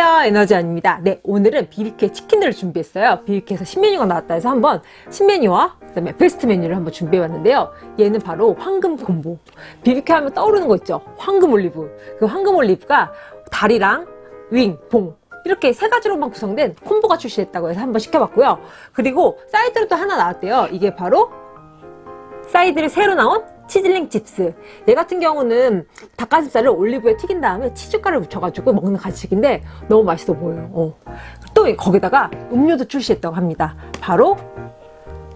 안녕하세요 에너지원입니다. 네 오늘은 BBQ 치킨을 준비했어요. BBQ에서 신메뉴가 나왔다 해서 한번 신메뉴와 그 다음에 베스트 메뉴를 한번 준비해 봤는데요. 얘는 바로 황금 콤보. BBQ 하면 떠오르는 거 있죠? 황금 올리브. 그 황금 올리브가 다리랑 윙, 봉 이렇게 세 가지로만 구성된 콤보가 출시했다고 해서 한번 시켜봤고요. 그리고 사이드로 또 하나 나왔대요. 이게 바로 사이드를 새로 나온 치즐링 칩스. 얘 같은 경우는 닭가슴살을 올리브에 튀긴 다음에 치즈가루를 묻혀가지고 먹는 간식인데 너무 맛있어 보여요. 어. 또 거기다가 음료도 출시했다고 합니다. 바로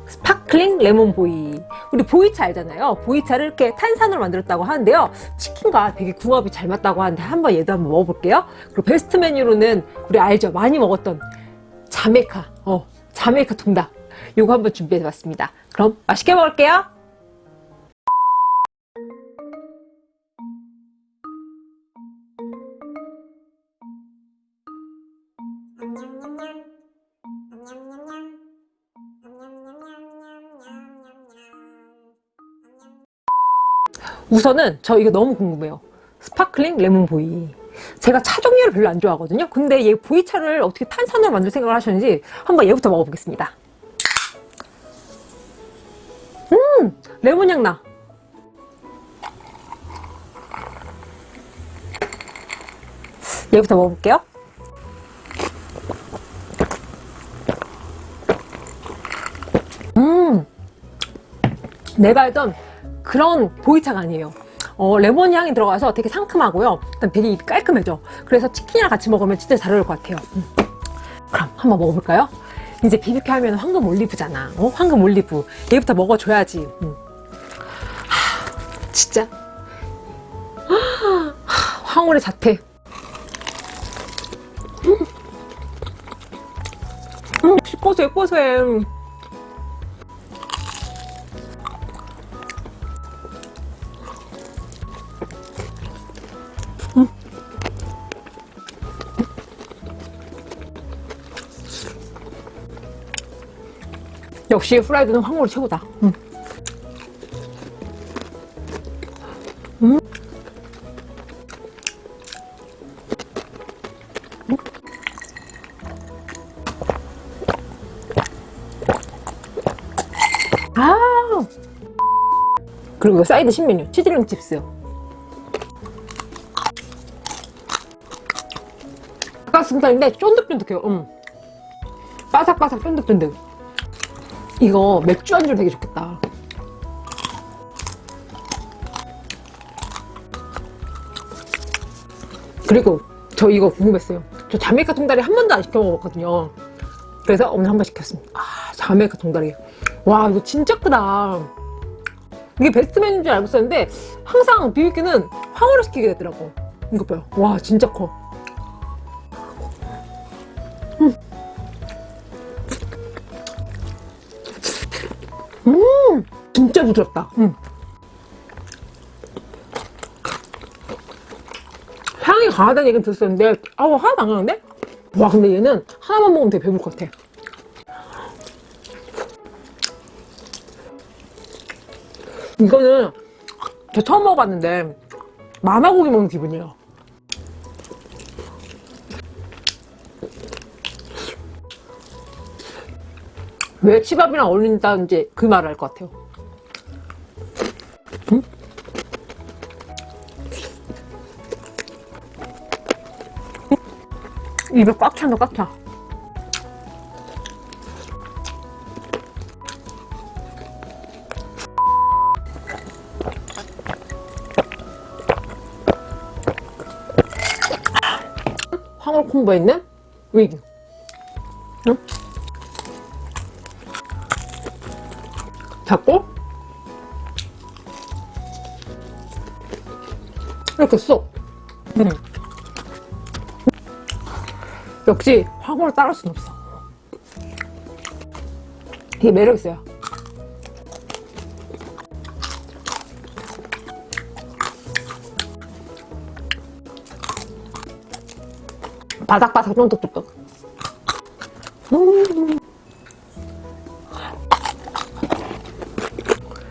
스파클링 레몬 보이. 우리 보이차 알잖아요. 보이차를 이렇게 탄산으로 만들었다고 하는데요. 치킨과 되게 궁합이 잘 맞다고 하는데 한번 얘도 한번 먹어볼게요. 그리고 베스트 메뉴로는 우리 알죠? 많이 먹었던 자메이카. 어 자메이카 통다리. 요거 한번 준비해 봤습니다. 그럼 맛있게 먹을게요 우선은 저 이거 너무 궁금해요. 스파클링 레몬 보이. 제가 차 종류를 별로 안 좋아하거든요. 근데 얘 보이차를 어떻게 탄산으로 만들 생각을 하셨는지 한번 얘부터 먹어보겠습니다. 음! 레몬 향 나. 얘부터 먹어볼게요. 음! 내가 알던 그런 보이차가 아니에요 어, 레몬 향이 들어가서 되게 상큼하고요 일단 되게 깔끔해져 그래서 치킨이랑 같이 먹으면 진짜 잘 어울릴 것 같아요 음. 그럼 한번 먹어볼까요? 이제 비비큐 하면 황금 올리브잖아 어? 황금 올리브 얘부터 먹어줘야지 음. 하, 진짜 하, 황홀의 자태 음. 음, 고소해 고소해 역시 프라이드는 황홀이 최고다. 음. 음. 아! 그리고 사이드 신메뉴. 치즐링 칩스 닭가슴살인데 쫀득쫀득해요. 음. 바삭바삭 쫀득쫀득. 이거 맥주 안주로 되게 좋겠다. 그리고 저 이거 궁금했어요. 저 자메이카 통다리 한 번도 안 시켜 먹었거든요. 그래서 오늘 한 번 시켰습니다. 아 자메이카 통다리. 와 이거 진짜 크다. 이게 베스트 메뉴인 줄 알고 있었는데 항상 비비큐는 황홀을 시키게 되더라고. 이거 봐요. 와 진짜 커 진짜 부드럽다 음. 향이 강하다는 얘기는 들었었는데 아우 하나도 안 강한데? 와 근데 얘는 하나만 먹으면 되게 배부를 것 같아 이거는 저 처음 먹어봤는데 만화고기 먹는 기분이에요 왜 치밥이랑 어울린다는지 그 말을 할 것 같아요 입에 꽉 찬다 꽉 차 황홀 콤보에 있는 윙 응? 잡고 이렇게 쏙 음. 역시 황홀을 따를 순 없어. 이게 매력있어요. 바삭바삭 쫀득쫀득 음.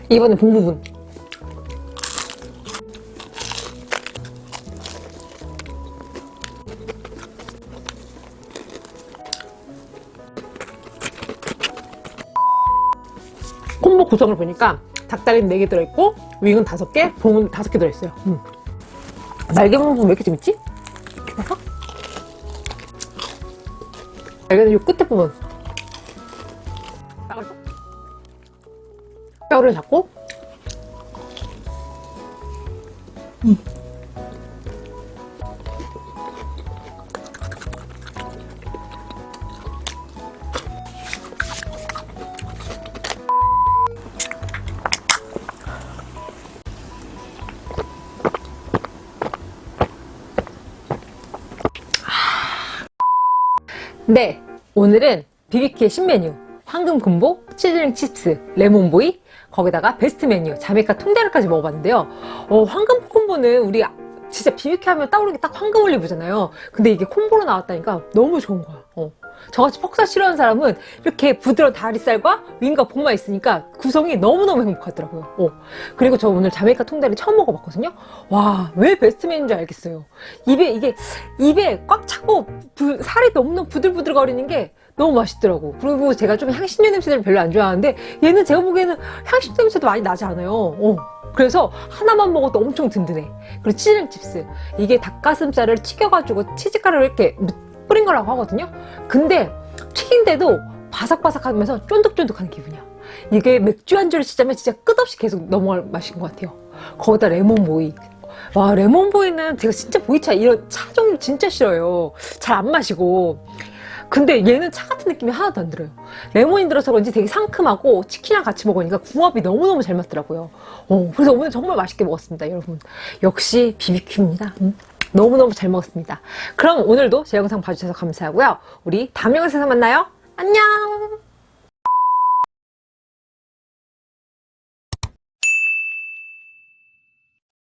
이번엔 본 부분 콤보 구성을 보니까 닭다리는 4개 들어있고 윙은 5개, 봉은 5개 들어있어요. 음. 날개 부분 왜 이렇게 재밌지? 이렇게 날개는 이 끝에 부분 뼈를 잡고 음. 네, 오늘은 BBQ의 신메뉴 황금 콤보, 치즐링 칩스, 레몬보이 거기다가 베스트 메뉴 자메이카 통다리까지 먹어봤는데요. 어, 황금 콤보는 우리 진짜 BBQ 하면 떠오르는 게 딱 황금 올리브잖아요. 근데 이게 콤보로 나왔다니까 너무 좋은 거야. 어. 저같이 퍽살 싫어하는 사람은 이렇게 부드러운 다리살과 윙과 봉만 있으니까 구성이 너무너무 행복하더라고요. 어. 그리고 저 오늘 자메이카 통다리 처음 먹어봤거든요. 와 왜 베스트 메뉴인지 알겠어요. 입에 이게 입에 꽉 차고 부- 살이 너무너무 부들부들 거리는 게 너무 맛있더라고. 그리고 제가 좀 향신료 냄새를 별로 안 좋아하는데 얘는 제가 보기에는 향신료 냄새도 많이 나지 않아요. 어. 그래서 하나만 먹어도 엄청 든든해. 그리고 치즐링 칩스. 이게 닭가슴살을 튀겨가지고 치즈가루를 이렇게 뿌린 거라고 하거든요. 근데 튀긴데도 바삭바삭하면서 쫀득쫀득한 기분이야. 이게 맥주 안주를 치자면 진짜 끝없이 계속 넘어갈 맛인 것 같아요. 거기다 레몬보이. 와 레몬보이는 제가 진짜 보이차 이런 차 종류 진짜 싫어요. 잘 안 마시고. 근데 얘는 차 같은 느낌이 하나도 안 들어요. 레몬이 들어서 그런지 되게 상큼하고 치킨이랑 같이 먹으니까 궁합이 너무너무 잘 맞더라고요. 어, 그래서 오늘 정말 맛있게 먹었습니다 여러분. 역시 BBQ입니다. 음, 너무너무 잘 먹었습니다. 그럼 오늘도 제 영상 봐주셔서 감사하고요. 우리 다음 영상에서 만나요. 안녕